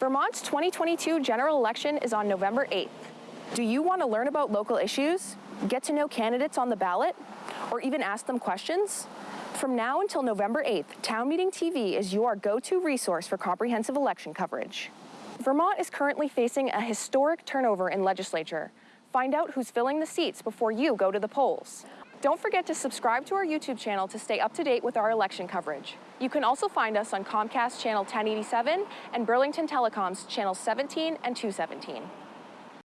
Vermont's 2022 general election is on November 8th. Do you want to learn about local issues, get to know candidates on the ballot, or even ask them questions? From now until November 8th, Town Meeting TV is your go-to resource for comprehensive election coverage. Vermont is currently facing a historic turnover in legislature. Find out who's filling the seats before you go to the polls. Don't forget to subscribe to our YouTube channel to stay up to date with our election coverage. You can also find us on Comcast Channel 1087 and Burlington Telecom's Channel 17 and 217.